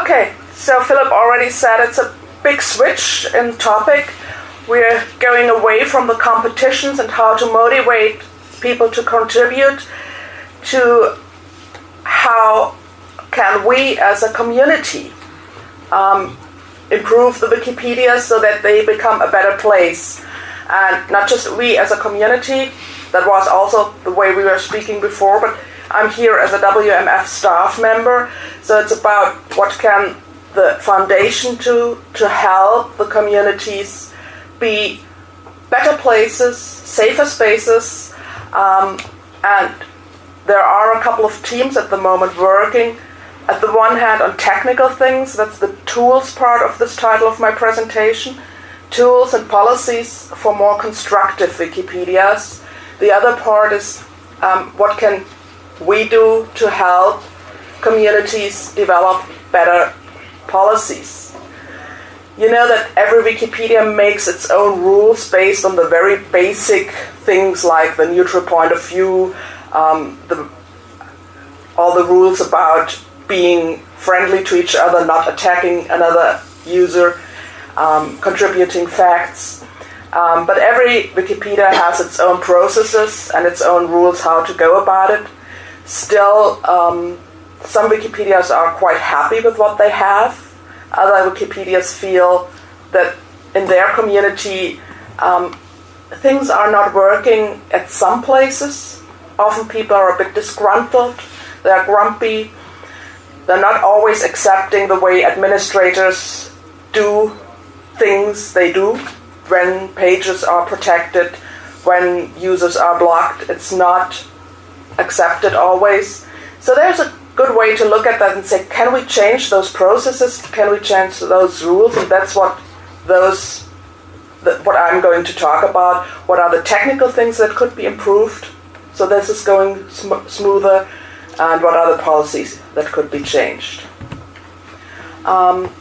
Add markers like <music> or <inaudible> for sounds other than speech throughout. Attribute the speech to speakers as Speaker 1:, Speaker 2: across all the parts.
Speaker 1: Okay, so Philip already said it's a big switch in topic. We're going away from the competitions and how to motivate people to contribute to how can we as a community um, improve the Wikipedia so that they become a better place. And not just we as a community, that was also the way we were speaking before, but I'm here as a WMF staff member, so it's about what can the foundation do to help the communities be better places, safer spaces, um, and there are a couple of teams at the moment working at the one hand on technical things, that's the tools part of this title of my presentation, tools and policies for more constructive Wikipedias. The other part is um, what can we do to help communities develop better policies. You know that every Wikipedia makes its own rules based on the very basic things like the neutral point of view, um, the, all the rules about being friendly to each other, not attacking another user, um, contributing facts. Um, but every Wikipedia has its own processes and its own rules how to go about it. Still, um, some Wikipedias are quite happy with what they have. Other Wikipedias feel that in their community um, things are not working at some places. Often people are a bit disgruntled, they're grumpy, they're not always accepting the way administrators do things they do when pages are protected, when users are blocked. It's not accepted always. So there's a good way to look at that and say, can we change those processes? Can we change those rules? And that's what those what I'm going to talk about. What are the technical things that could be improved so this is going sm- smoother? And what are the policies that could be changed? Um,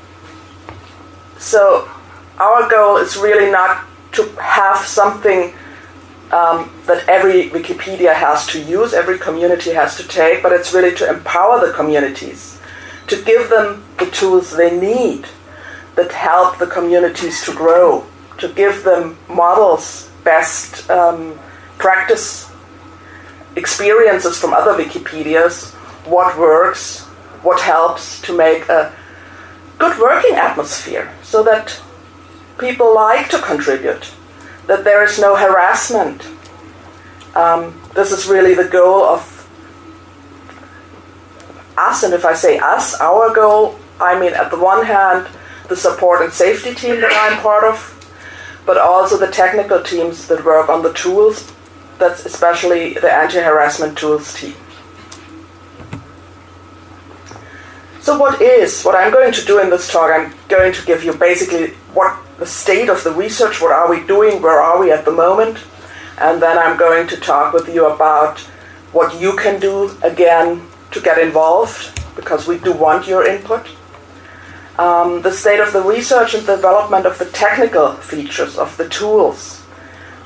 Speaker 1: so our goal is really not to have something um, that every Wikipedia has to use, every community has to take, but it's really to empower the communities, to give them the tools they need that help the communities to grow, to give them models, best um, practice experiences from other Wikipedias, what works, what helps to make a good working atmosphere so that people like to contribute that there is no harassment. Um, this is really the goal of us, and if I say us, our goal, I mean at the one hand the support and safety team that I'm part of, but also the technical teams that work on the tools. That's especially the anti-harassment tools team. So what is, what I'm going to do in this talk, I'm going to give you basically what the state of the research, what are we doing, where are we at the moment, and then I'm going to talk with you about what you can do again to get involved, because we do want your input. Um, the state of the research and development of the technical features of the tools.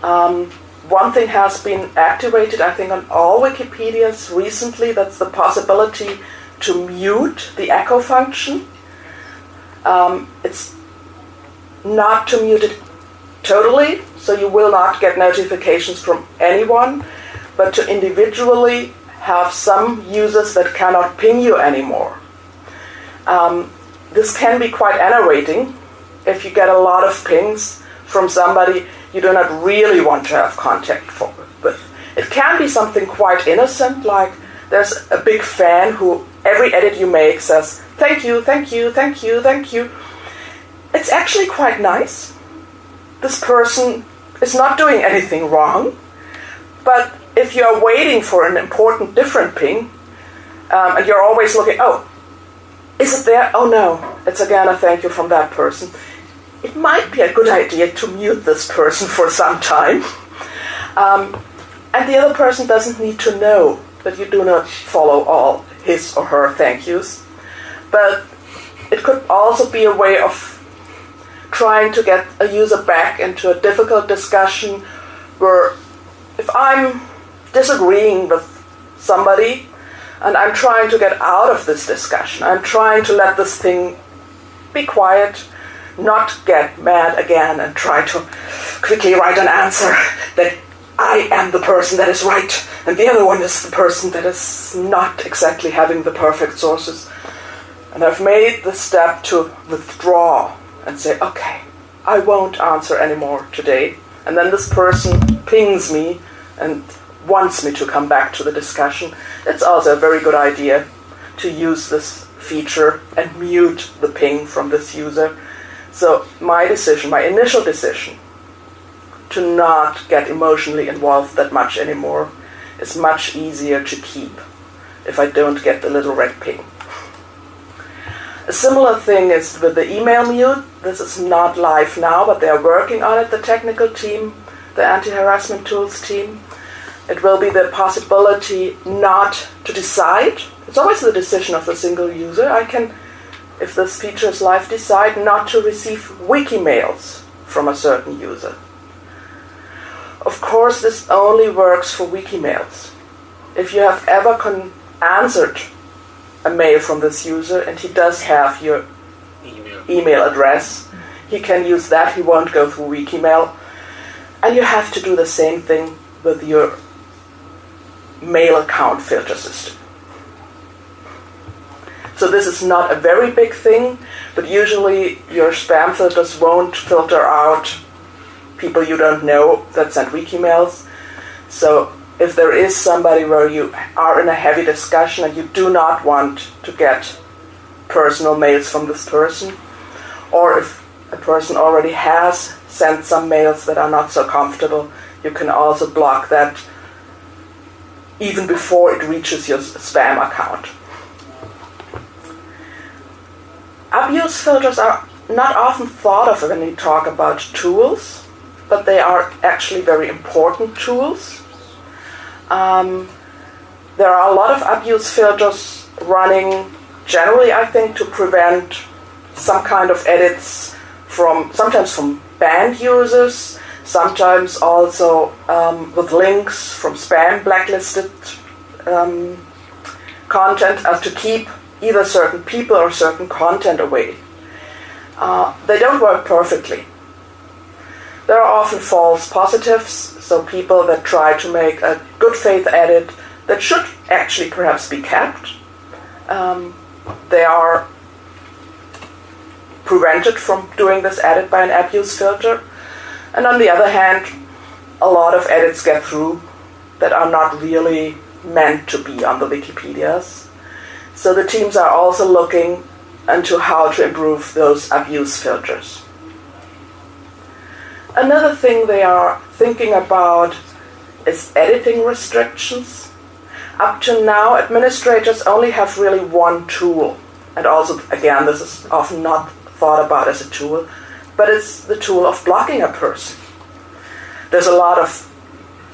Speaker 1: Um, one thing has been activated, I think, on all Wikipedias recently. That's the possibility to mute the echo function. Um, it's not to mute it totally, so you will not get notifications from anyone, but to individually have some users that cannot ping you anymore. Um, this can be quite enervating if you get a lot of pings from somebody you do not really want to have contact for, with. It can be something quite innocent, like there's a big fan who every edit you make says, Thank you, thank you, thank you, thank you it's actually quite nice. This person is not doing anything wrong, but if you're waiting for an important different ping, um, and you're always looking, oh, is it there? Oh no, it's again a thank you from that person. It might be a good idea to mute this person for some time. Um, and the other person doesn't need to know that you do not follow all his or her thank yous. But it could also be a way of trying to get a user back into a difficult discussion where if I'm disagreeing with somebody, And I'm trying to get out of this discussion. I'm trying to let this thing be quiet, not get mad again and try to quickly write an answer that I am the person that is right and the other one is the person that is not exactly having the perfect sources. And I've made the step to withdraw and say, okay, I won't answer anymore today. And then this person pings me and wants me to come back to the discussion. It's also a very good idea to use this feature and mute the ping from this user. So my decision, my initial decision, to not get emotionally involved that much anymore is much easier to keep if I don't get the little red ping. A similar thing is with the email mute. This is not live now, but they are working on it, the technical team, the anti harassment tools team. It will be the possibility not to decide. It's always the decision of the single user. I can, if this feature is live, decide not to receive wiki mails from a certain user. Of course, this only works for wiki mails. If you have ever answered a mail from this user and he does have your email, email address, he can use that. He won't go through Wikimail. And you have to do the same thing with your mail account filter system. So this is not a very big thing, but usually your spam filters won't filter out people you don't know that send wiki mails. So if there is somebody where you are in a heavy discussion and you do not want to get personal mails from this person, or if a person already has sent some mails that are not so comfortable, you can also block that even before it reaches your spam account. Abuse filters are not often thought of when we talk about tools but they are actually very important tools. Um, there are a lot of abuse filters running generally, I think, to prevent some kind of edits from sometimes from banned users, sometimes also um, with links from spam blacklisted um, content, as to keep either certain people or certain content away. Uh, they don't work perfectly. There are often false positives, so people that try to make a good faith edit that should actually perhaps be kept. Um, they are prevented from doing this edit by an abuse filter. And on the other hand, a lot of edits get through that are not really meant to be on the Wikipedias. So the teams are also looking into how to improve those abuse filters. Another thing they are thinking about is editing restrictions. Up to now, administrators only have really one tool. And also, again, this is often not thought about as a tool, but it's the tool of blocking a person. There's a lot of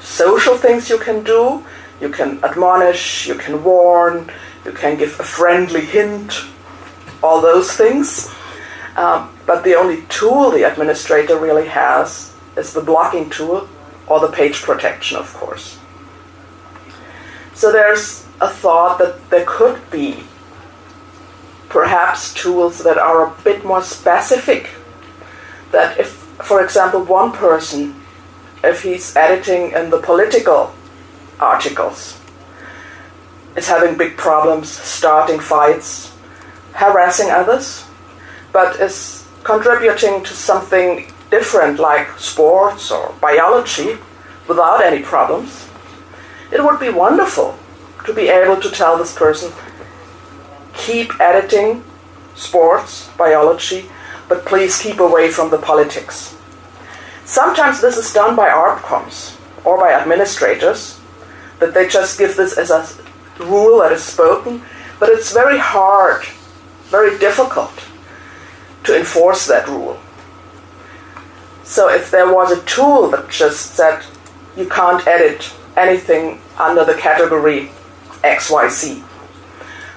Speaker 1: social things you can do. You can admonish, you can warn, you can give a friendly hint, all those things. Um, but the only tool the administrator really has is the blocking tool or the page protection, of course. So there's a thought that there could be perhaps tools that are a bit more specific. That if, for example, one person, if he's editing in the political articles, is having big problems, starting fights, harassing others, but is contributing to something different like sports or biology without any problems, it would be wonderful to be able to tell this person keep editing sports, biology, but please keep away from the politics. Sometimes this is done by ArbComs or by administrators, that they just give this as a rule that is spoken, but it's very hard, very difficult to enforce that rule. So if there was a tool that just said you can't edit anything under the category XYZ,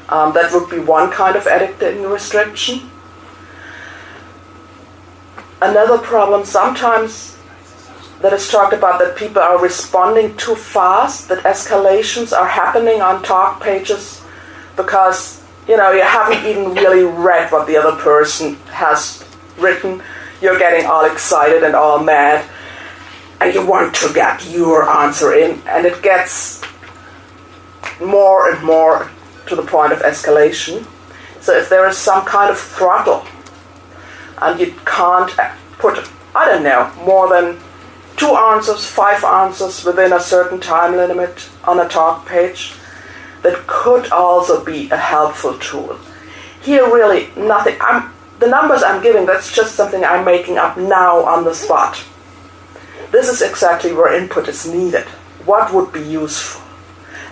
Speaker 1: um, that would be one kind of editing restriction. Another problem sometimes that is talked about that people are responding too fast, that escalations are happening on talk pages because you know you haven't even really read what the other person has written. You're getting all excited and all mad, and you want to get your answer in, and it gets more and more to the point of escalation. So if there is some kind of throttle, and you can't put, I don't know, more than two answers, five answers within a certain time limit on a talk page, that could also be a helpful tool. Here, really, nothing. I'm, the numbers I'm giving, that's just something I'm making up now on the spot. This is exactly where input is needed. What would be useful?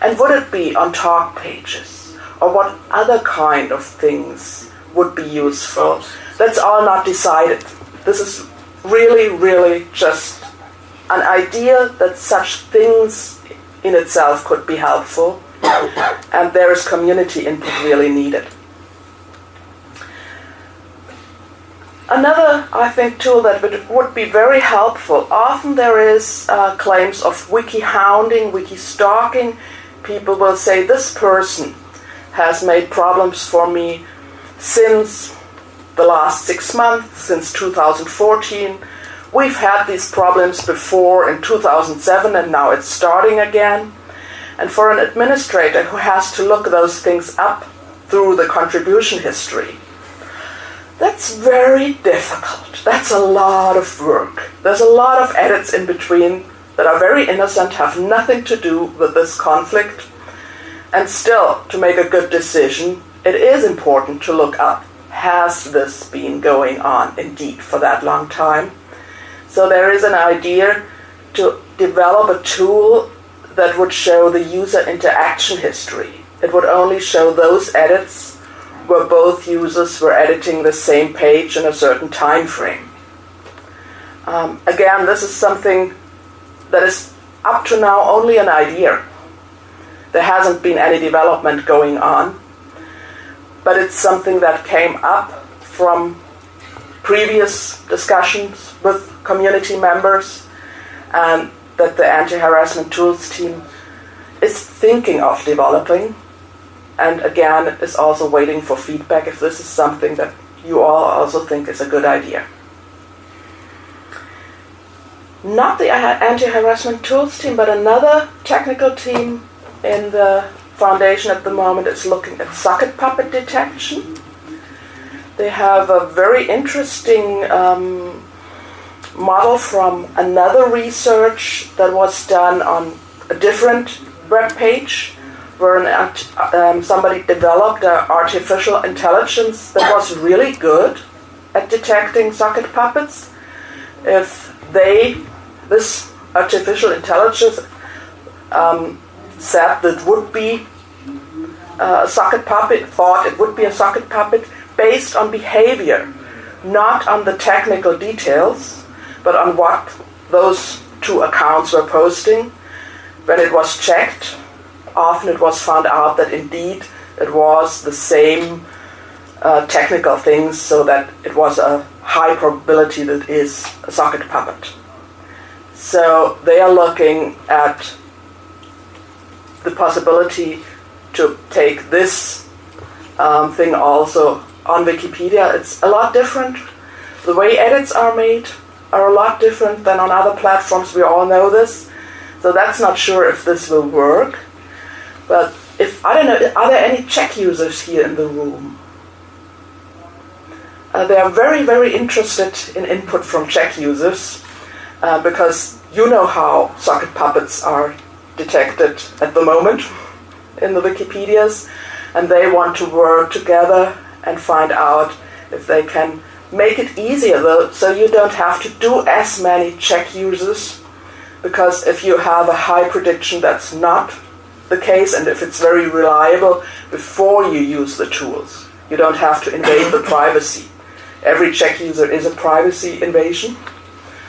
Speaker 1: And would it be on talk pages? Or what other kind of things would be useful? That's all not decided. This is really, really just an idea that such things in itself could be helpful, and there is community input really needed. Another, I think, tool that would would be very helpful. Often there is uh, claims of wiki hounding, wiki stalking. People will say this person has made problems for me since the last six months, since 2014. We've had these problems before in 2007 and now it's starting again. And for an administrator who has to look those things up through the contribution history, that's very difficult. That's a lot of work. There's a lot of edits in between that are very innocent, have nothing to do with this conflict. And still, to make a good decision, it is important to look up has this been going on indeed for that long time? So there is an idea to develop a tool that would show the user interaction history. It would only show those edits where both users were editing the same page in a certain time frame. Um, again, this is something that is up to now only an idea. There hasn't been any development going on, but it's something that came up from previous discussions with community members and that the anti-harassment tools team is thinking of developing and again is also waiting for feedback if this is something that you all also think is a good idea. Not the anti-harassment tools team, but another technical team in the foundation at the moment is looking at socket puppet detection. They have a very interesting um, model from another research that was done on a different web page where an, um, somebody developed an artificial intelligence that was really good at detecting socket puppets. If they, this artificial intelligence, um, said that would be uh, a socket puppet, thought it would be a socket puppet based on behavior, not on the technical details, but on what those two accounts were posting. When it was checked, often it was found out that indeed it was the same uh, technical things, so that it was a high probability that it is a socket puppet. So they are looking at the possibility to take this um, thing also on Wikipedia. It's a lot different. The way edits are made are a lot different than on other platforms. We all know this. So that's not sure if this will work. But if I don't know, are there any check users here in the room? Uh, they are very, very interested in input from check users uh, because you know how socket puppets are detected at the moment in the Wikipedias, and they want to work together and find out if they can make it easier though, so you don't have to do as many check uses, because if you have a high prediction that's not the case, and if it's very reliable before you use the tools, you don't have to invade the privacy. Every check user is a privacy invasion,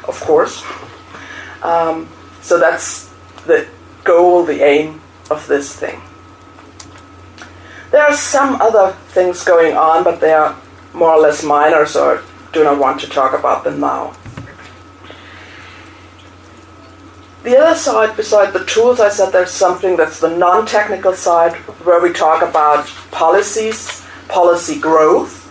Speaker 1: of course. Um, so that's the goal, the aim of this thing. There are some other things going on, but they are more or less minor, so I do not want to talk about them now. The other side, beside the tools, I said there's something that's the non technical side where we talk about policies, policy growth.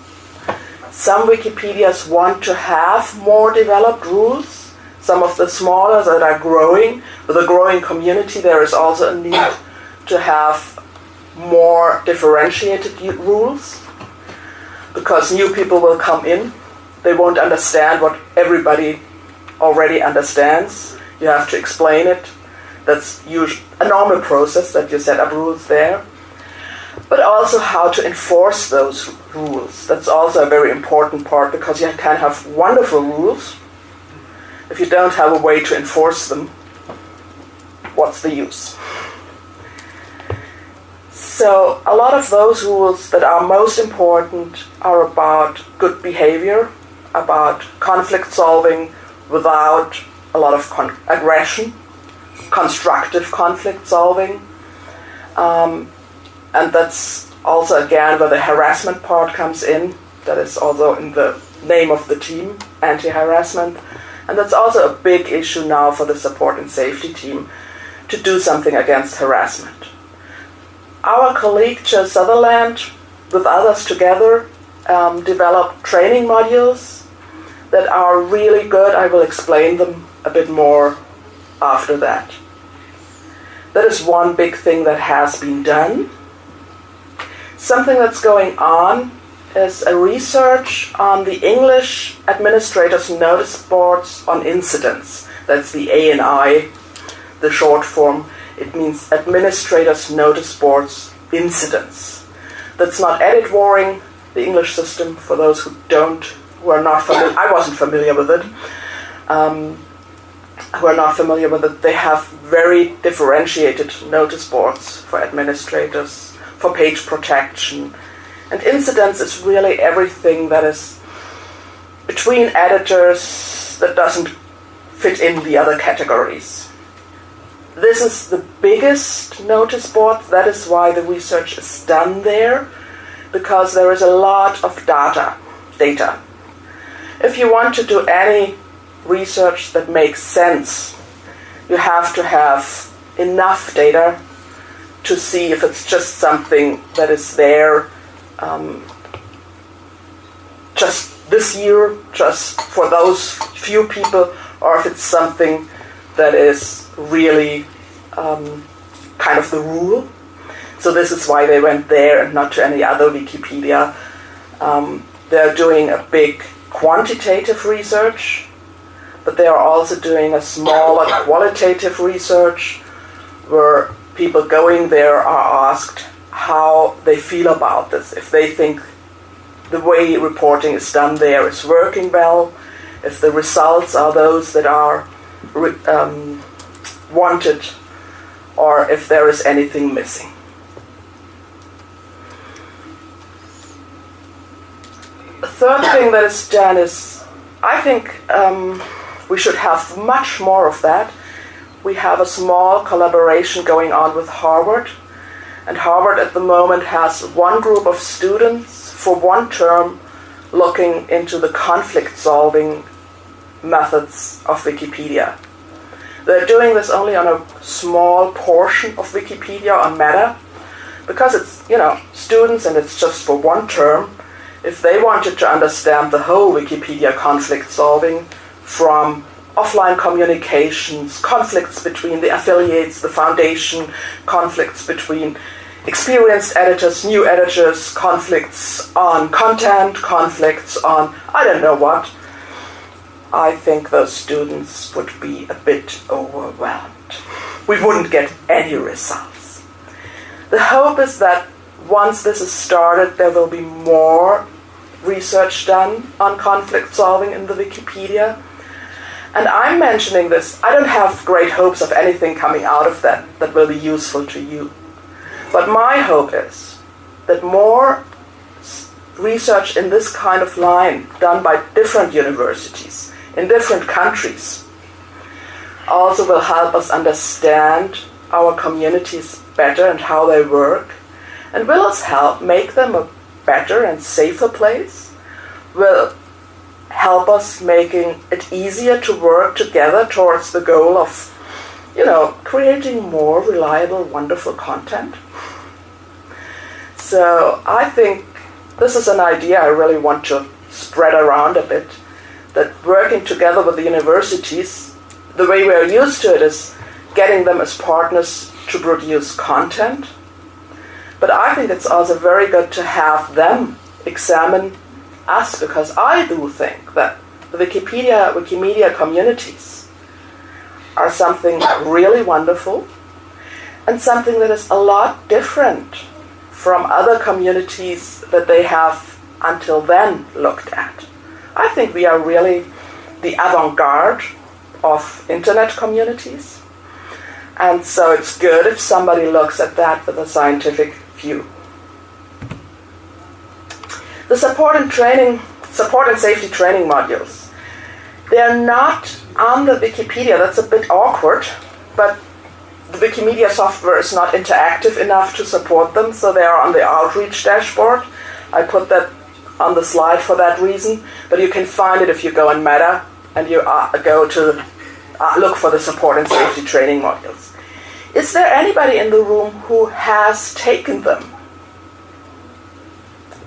Speaker 1: Some Wikipedias want to have more developed rules. Some of the smaller that are growing, with a growing community, there is also a need to have more differentiated rules because new people will come in. They won't understand what everybody already understands. You have to explain it. That's a normal process that you set up rules there. But also how to enforce those rules. That's also a very important part because you can have wonderful rules. If you don't have a way to enforce them, what's the use? So, a lot of those rules that are most important are about good behavior, about conflict solving without a lot of con- aggression, constructive conflict solving. Um, and that's also, again, where the harassment part comes in. That is also in the name of the team, anti harassment. And that's also a big issue now for the support and safety team to do something against harassment. Our colleague Joe Sutherland, with others together, um, developed training modules that are really good. I will explain them a bit more after that. That is one big thing that has been done. Something that's going on is a research on the English Administrators Notice Boards on Incidents. That's the ANI, the short form it means administrators notice boards incidents. That's not edit warring, the English system, for those who don't, who are not familiar, I wasn't familiar with it, um, who are not familiar with it, they have very differentiated notice boards for administrators, for page protection. And incidents is really everything that is between editors that doesn't fit in the other categories. This is the biggest notice board. That is why the research is done there, because there is a lot of data. Data. If you want to do any research that makes sense, you have to have enough data to see if it's just something that is there um, just this year, just for those few people, or if it's something that is really um, kind of the rule. So this is why they went there and not to any other Wikipedia. Um, they're doing a big quantitative research, but they are also doing a smaller qualitative research where people going there are asked how they feel about this, if they think the way reporting is done there is working well, if the results are those that are um, wanted or if there is anything missing. The third thing that is done is, I think um, we should have much more of that. We have a small collaboration going on with Harvard, and Harvard at the moment has one group of students for one term looking into the conflict solving methods of Wikipedia. They're doing this only on a small portion of Wikipedia on Meta because it's, you know, students and it's just for one term. If they wanted to understand the whole Wikipedia conflict solving from offline communications, conflicts between the affiliates, the foundation, conflicts between experienced editors, new editors, conflicts on content, conflicts on I don't know what I think those students would be a bit overwhelmed. We wouldn't get any results. The hope is that once this is started, there will be more research done on conflict solving in the Wikipedia. And I'm mentioning this, I don't have great hopes of anything coming out of that that will be useful to you. But my hope is that more research in this kind of line done by different universities in different countries also will help us understand our communities better and how they work, and will us help make them a better and safer place, will help us making it easier to work together towards the goal of you know, creating more reliable, wonderful content. So I think this is an idea I really want to spread around a bit. That working together with the universities, the way we are used to it is getting them as partners to produce content. But I think it's also very good to have them examine us because I do think that the Wikipedia, Wikimedia communities are something really wonderful and something that is a lot different from other communities that they have until then looked at. I think we are really the avant garde of internet communities. And so it's good if somebody looks at that with a scientific view. The support and training, support and safety training modules. They're not on the Wikipedia. That's a bit awkward, but the Wikimedia software is not interactive enough to support them, so they are on the outreach dashboard. I put that on the slide for that reason, but you can find it if you go in Meta and you uh, go to uh, look for the support and safety training modules. Is there anybody in the room who has taken them?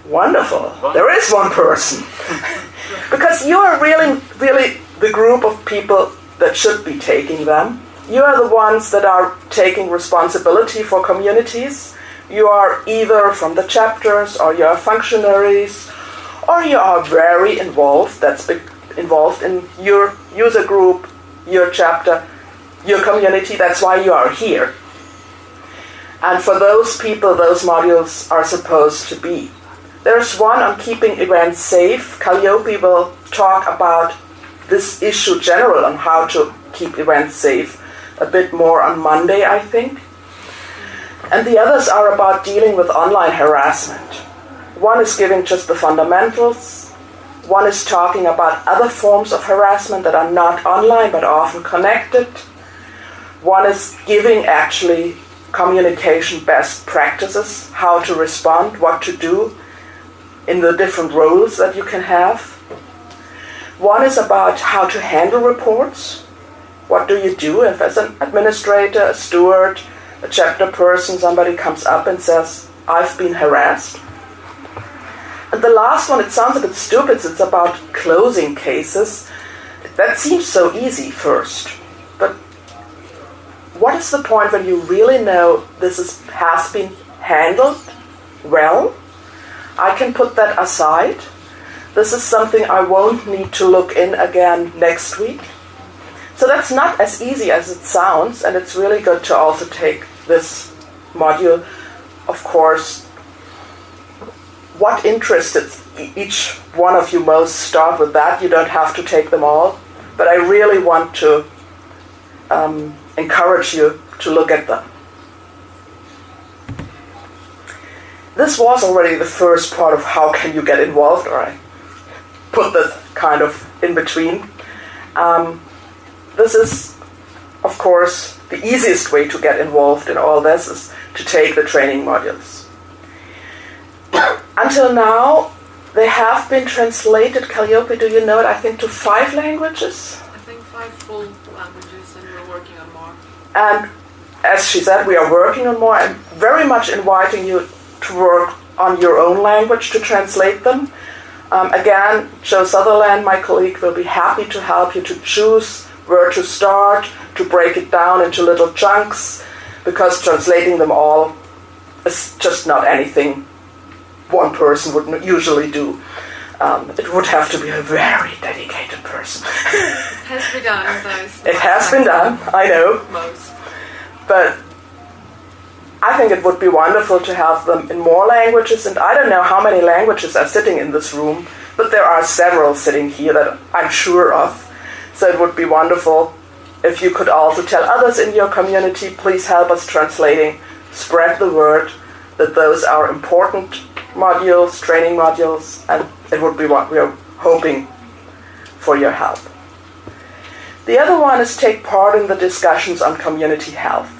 Speaker 1: Wonderful. There is one person. <laughs> because you are really, really the group of people that should be taking them. You are the ones that are taking responsibility for communities. You are either from the chapters or you are functionaries or you are very involved, that's involved in your user group, your chapter, your community, that's why you are here. And for those people, those modules are supposed to be. There's one on keeping events safe. Calliope will talk about this issue general on how to keep events safe a bit more on Monday, I think. And the others are about dealing with online harassment. One is giving just the fundamentals. One is talking about other forms of harassment that are not online but often connected. One is giving actually communication best practices, how to respond, what to do in the different roles that you can have. One is about how to handle reports. What do you do if, as an administrator, a steward, a chapter person, somebody comes up and says, I've been harassed? And the last one, it sounds a bit stupid, it's about closing cases. That seems so easy first. But what is the point when you really know this is, has been handled well? I can put that aside. This is something I won't need to look in again next week. So that's not as easy as it sounds, and it's really good to also take this module. Of course, what interested each one of you most, start with that. You don't have to take them all. But I really want to um, encourage you to look at them. This was already the first part of how can you get involved, or I put this kind of in between. Um, this is, of course, the easiest way to get involved in all this is to take the training modules. Until now, they have been translated, Calliope, do you know it, I think, to five languages?
Speaker 2: I think five full languages, and we're working on more.
Speaker 1: And as she said, we are working on more. I'm very much inviting you to work on your own language to translate them. Um, again, Joe Sutherland, my colleague, will be happy to help you to choose where to start, to break it down into little chunks, because translating them all is just not anything one person would usually do. Um, it would have to be a very dedicated person.
Speaker 2: it has been done, though. <laughs>
Speaker 1: It has been done, I know.
Speaker 2: Most.
Speaker 1: But I think it would be wonderful to have them in more languages, and I don't know how many languages are sitting in this room, but there are several sitting here that I'm sure of. So it would be wonderful if you could also tell others in your community, please help us translating, spread the word that those are important modules, training modules, and it would be what we are hoping for your help. The other one is take part in the discussions on community health.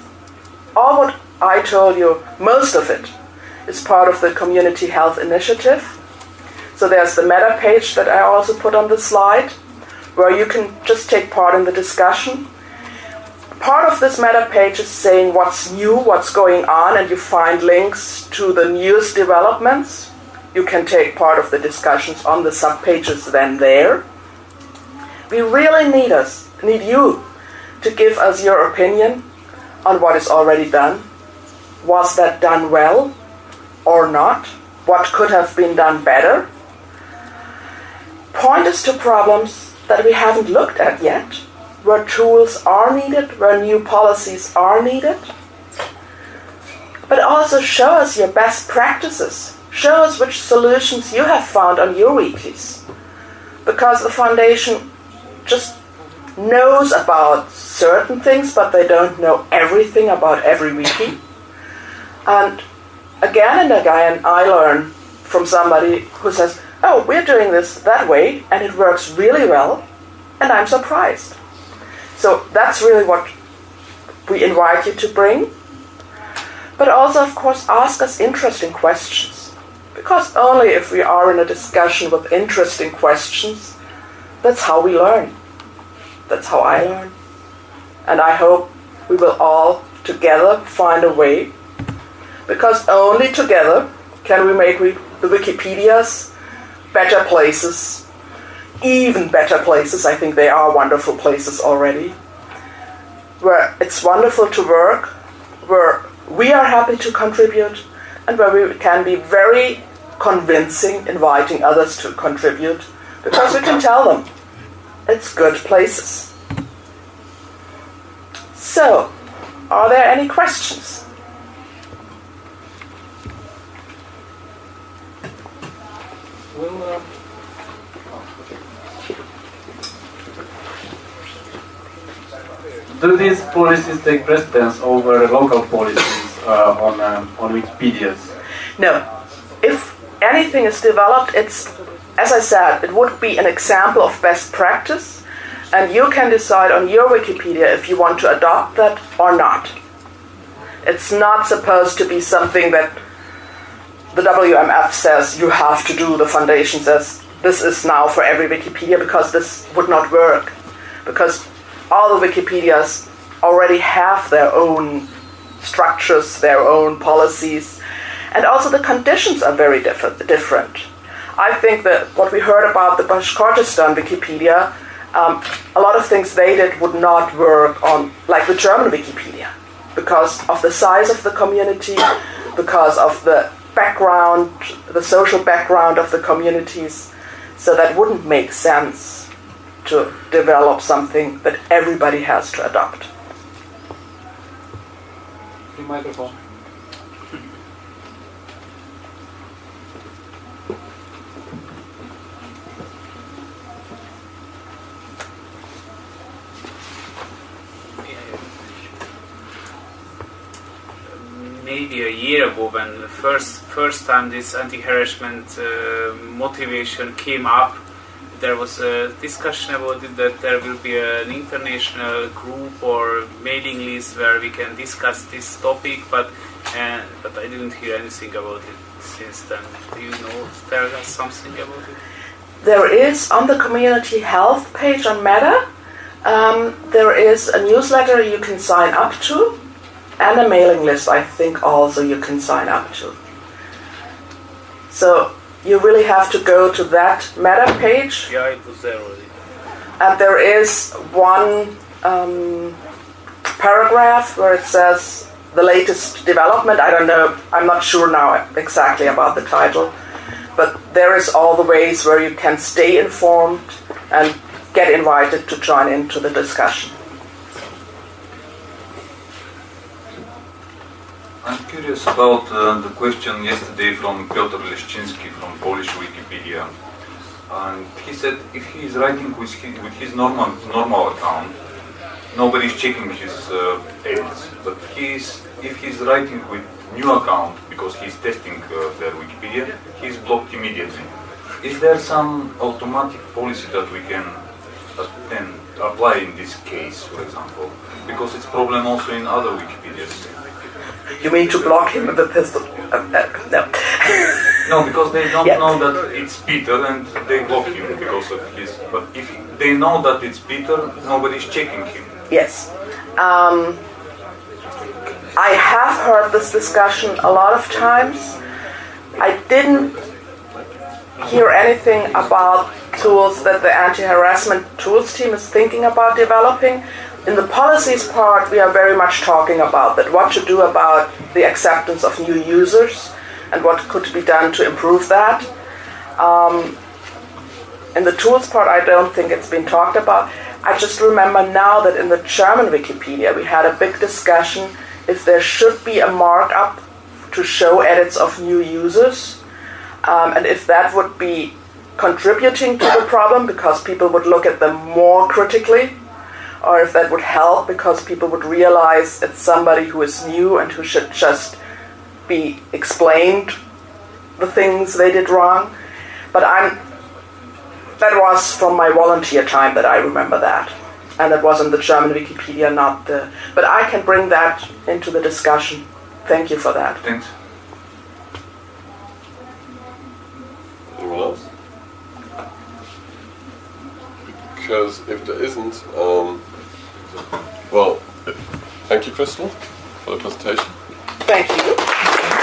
Speaker 1: All what I told you, most of it, is part of the Community Health Initiative. So there's the meta page that I also put on the slide, where you can just take part in the discussion. Part of this meta page is saying what's new, what's going on, and you find links to the newest developments. You can take part of the discussions on the subpages then there. We really need us, need you to give us your opinion on what is already done. Was that done well or not? What could have been done better? Point us to problems that we haven't looked at yet, where tools are needed, where new policies are needed. But also show us your best practices. Show us which solutions you have found on your weeklies. Because the foundation just knows about certain things, but they don't know everything about every wiki. And again and again, I learn from somebody who says, Oh, we're doing this that way, and it works really well, and I'm surprised. So that's really what we invite you to bring. But also, of course, ask us interesting questions. Because only if we are in a discussion with interesting questions, that's how we learn. That's how I learn. And I hope we will all together find a way. Because only together can we make the Wikipedias better places, even better places. I think they are wonderful places already. Where it's wonderful to work, where we are happy to contribute, and where we can be very convincing, inviting others to contribute, because we can tell them it's good places. So, are there any questions?
Speaker 3: Well, uh, do these policies take precedence over local policies uh, on um, on Wikipedia's?
Speaker 1: No. If anything is developed, it's, as I said, it would be an example of best practice, and you can decide on your Wikipedia if you want to adopt that or not. It's not supposed to be something that the WMF says you have to do, the foundation says this is now for every Wikipedia because this would not work. Because all the Wikipedias already have their own structures, their own policies, and also the conditions are very different. different. I think that what we heard about the Bashkortostan Wikipedia, um, a lot of things they did would not work on, like the German Wikipedia, because of the size of the community, because of the background, the social background of the communities. So that wouldn't make sense to develop something that everybody has to adopt.
Speaker 3: The microphone.
Speaker 4: maybe a year ago when the first first time this anti-harassment uh, motivation came up there was a discussion about it that there will be an international group or mailing list where we can discuss this topic but uh, but I didn't hear anything about it since then do you know tell us something about it
Speaker 1: There is on the community health page on Meta, um, there is a newsletter you can sign up to, and a mailing list, I think, also you can sign up to. So you really have to go to that Meta page,
Speaker 4: yeah it was there already
Speaker 1: and there is one um, paragraph where it says the latest development. I don't know, I'm not sure now exactly about the title, but there is all the ways where you can stay informed and get invited to join into the discussion.
Speaker 5: I'm curious about uh, the question yesterday from Piotr Leszczynski from Polish Wikipedia. And he said if he is writing with his, with his normal, normal account, nobody is checking his uh, edits. But he's, if he's writing with new account, because he's testing uh, their Wikipedia, he's blocked immediately. Is there some automatic policy that we can, can apply in this case, for example? Because it's problem also in other Wikipedias.
Speaker 1: You mean to block him with a pistol? Uh, uh, no.
Speaker 5: No, because they don't
Speaker 1: Yeah.
Speaker 5: know that it's Peter and they block him because of his. But if they know that it's Peter, nobody's checking him.
Speaker 1: Yes. Um, I have heard this discussion a lot of times. I didn't hear anything about tools that the anti-harassment tools team is thinking about developing. In the policies part, we are very much talking about that, what to do about the acceptance of new users and what could be done to improve that. Um, in the tools part, I don't think it's been talked about. I just remember now that in the German Wikipedia, we had a big discussion if there should be a markup to show edits of new users, um, and if that would be contributing to the problem because people would look at them more critically, or if that would help because people would realize it's somebody who is new and who should just be explained the things they did wrong. But I'm that was from my volunteer time that I remember that. And it was in the German Wikipedia, not the. But I can bring that into the discussion. Thank you for that.
Speaker 5: Thanks.
Speaker 6: Anyone else? Because if there isn't, um, well, thank you, Crystal, for the presentation.
Speaker 1: Thank you.